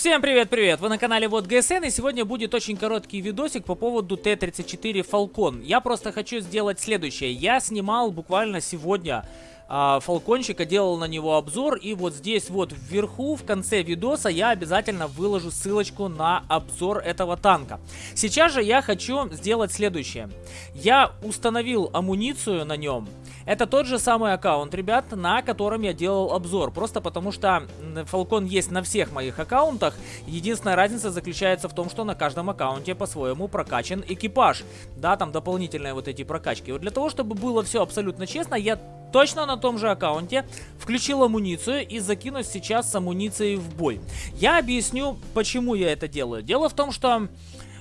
Всем привет-привет! Вы на канале Вот ГСН и сегодня будет очень короткий видосик по поводу Т-34 Falcon. Я просто хочу сделать следующее. Я снимал буквально сегодня фалкончика, делал на него обзор. И вот здесь вот вверху, в конце видоса, я обязательно выложу ссылочку на обзор этого танка. Сейчас же я хочу сделать следующее. Я установил амуницию на нем. Это тот же самый аккаунт, ребят, на котором я делал обзор. Просто потому что Falcon есть на всех моих аккаунтах. Единственная разница заключается в том, что на каждом аккаунте по-своему прокачан экипаж. Да, там дополнительные вот эти прокачки. Вот для того, чтобы было все абсолютно честно, я точно на том же аккаунте, включил амуницию и закину сейчас с амуницией в бой. Я объясню, почему я это делаю. Дело в том, что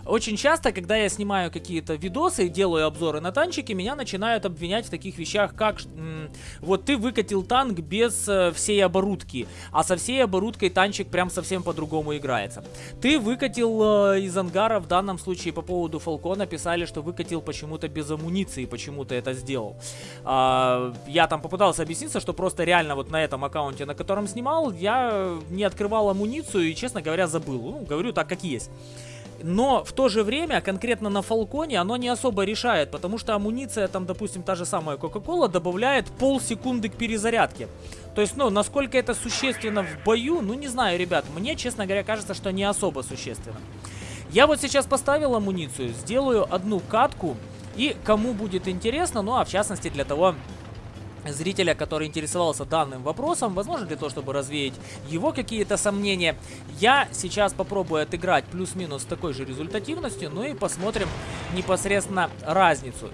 очень часто, когда я снимаю какие-то видосы и делаю обзоры на танчики, меня начинают обвинять в таких вещах, как вот ты выкатил танк без э, всей оборудки, а со всей оборудкой танчик прям совсем по-другому играется. Ты выкатил э, из ангара, в данном случае по поводу Фалкона писали, что выкатил почему-то без амуниции, почему то это сделал. А, я там попытался объясниться, что просто реально вот на этом аккаунте, на котором снимал, я не открывал амуницию и, честно говоря, забыл. Ну, говорю так, как есть. Но в то же время, конкретно на Фалконе, оно не особо решает, потому что амуниция, там, допустим, та же самая Кока-Кола, добавляет полсекунды к перезарядке. То есть, ну, насколько это существенно в бою, ну, не знаю, ребят, мне, честно говоря, кажется, что не особо существенно. Я вот сейчас поставил амуницию, сделаю одну катку, и кому будет интересно, ну, а в частности для того, зрителя, который интересовался данным вопросом, возможно для того, чтобы развеять его какие-то сомнения. Я сейчас попробую отыграть плюс-минус с такой же результативностью, ну и посмотрим непосредственно разницу.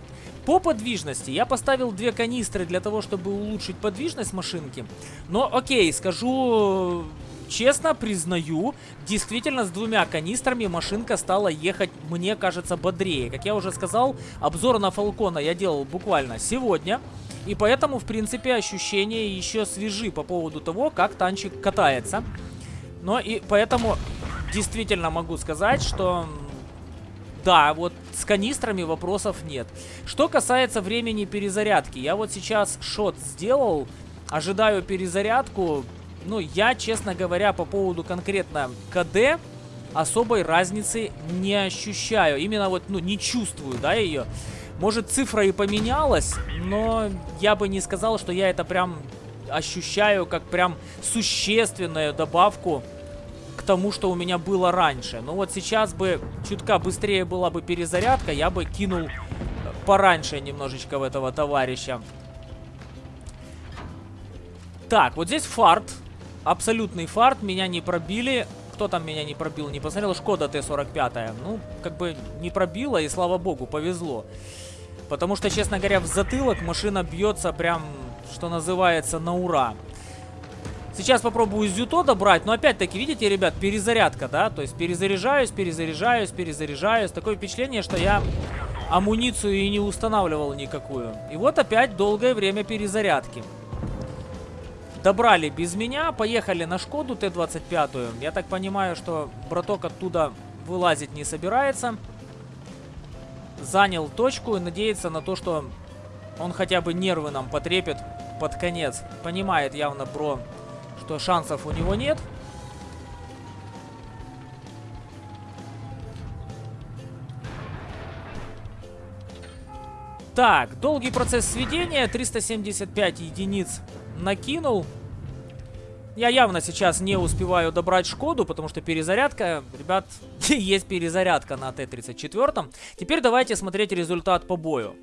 По подвижности я поставил две канистры для того, чтобы улучшить подвижность машинки. Но окей, скажу честно, признаю, действительно с двумя канистрами машинка стала ехать, мне кажется, бодрее. Как я уже сказал, обзор на Фалкона я делал буквально сегодня. И поэтому, в принципе, ощущения еще свежи по поводу того, как танчик катается. Но и поэтому действительно могу сказать, что... Да, вот с канистрами вопросов нет. Что касается времени перезарядки, я вот сейчас шот сделал, ожидаю перезарядку. Ну, я, честно говоря, по поводу конкретно КД особой разницы не ощущаю. Именно вот, ну, не чувствую, да, ее. Может, цифра и поменялась, но я бы не сказал, что я это прям ощущаю как прям существенную добавку к тому, что у меня было раньше. Но вот сейчас бы чутка быстрее была бы перезарядка, я бы кинул пораньше немножечко в этого товарища. Так, вот здесь фарт. Абсолютный фарт. Меня не пробили. Кто там меня не пробил? Не посмотрел. Шкода Т-45. Ну, как бы не пробила, и слава богу, повезло. Потому что, честно говоря, в затылок машина бьется прям, что называется, на ура. Сейчас попробую зюто добрать, но опять-таки, видите, ребят, перезарядка, да? То есть перезаряжаюсь, перезаряжаюсь, перезаряжаюсь. Такое впечатление, что я амуницию и не устанавливал никакую. И вот опять долгое время перезарядки. Добрали без меня, поехали на Шкоду Т-25. Я так понимаю, что браток оттуда вылазить не собирается занял точку и надеется на то, что он хотя бы нервы нам потрепет под конец. Понимает явно про, что шансов у него нет. Так, долгий процесс сведения, 375 единиц накинул. Я явно сейчас не успеваю добрать Шкоду, потому что перезарядка, ребят, есть перезарядка на Т-34. Теперь давайте смотреть результат по бою.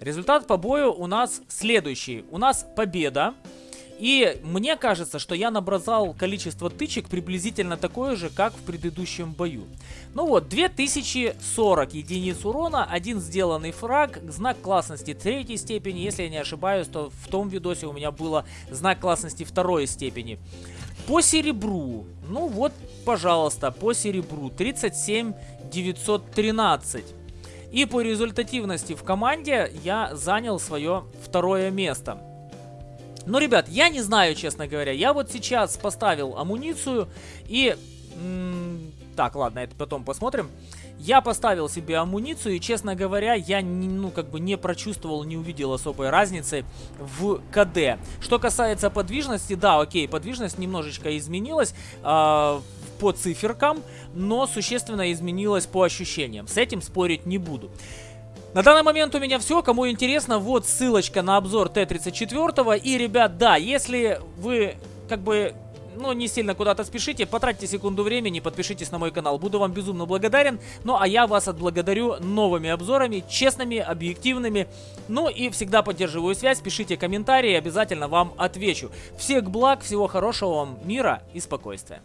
Результат по бою у нас следующий. У нас победа. И мне кажется, что я набросал количество тычек приблизительно такое же, как в предыдущем бою. Ну вот, 2040 единиц урона, один сделанный фраг, знак классности третьей степени. Если я не ошибаюсь, то в том видосе у меня было знак классности второй степени. По серебру, ну вот, пожалуйста, по серебру 37 913. И по результативности в команде я занял свое второе место. Ну, ребят, я не знаю, честно говоря. Я вот сейчас поставил амуницию и... Так, ладно, это потом посмотрим. Я поставил себе амуницию и, честно говоря, я, не, ну, как бы не прочувствовал, не увидел особой разницы в КД. Что касается подвижности, да, окей, подвижность немножечко изменилась. Э, по циферкам, но существенно изменилось по ощущениям. С этим спорить не буду. На данный момент у меня все. Кому интересно, вот ссылочка на обзор Т-34. И, ребят, да, если вы как бы ну, не сильно куда-то спешите, потратьте секунду времени, подпишитесь на мой канал. Буду вам безумно благодарен. Ну, а я вас отблагодарю новыми обзорами, честными, объективными. Ну, и всегда поддерживаю связь, пишите комментарии, обязательно вам отвечу. Всех благ, всего хорошего вам, мира и спокойствия.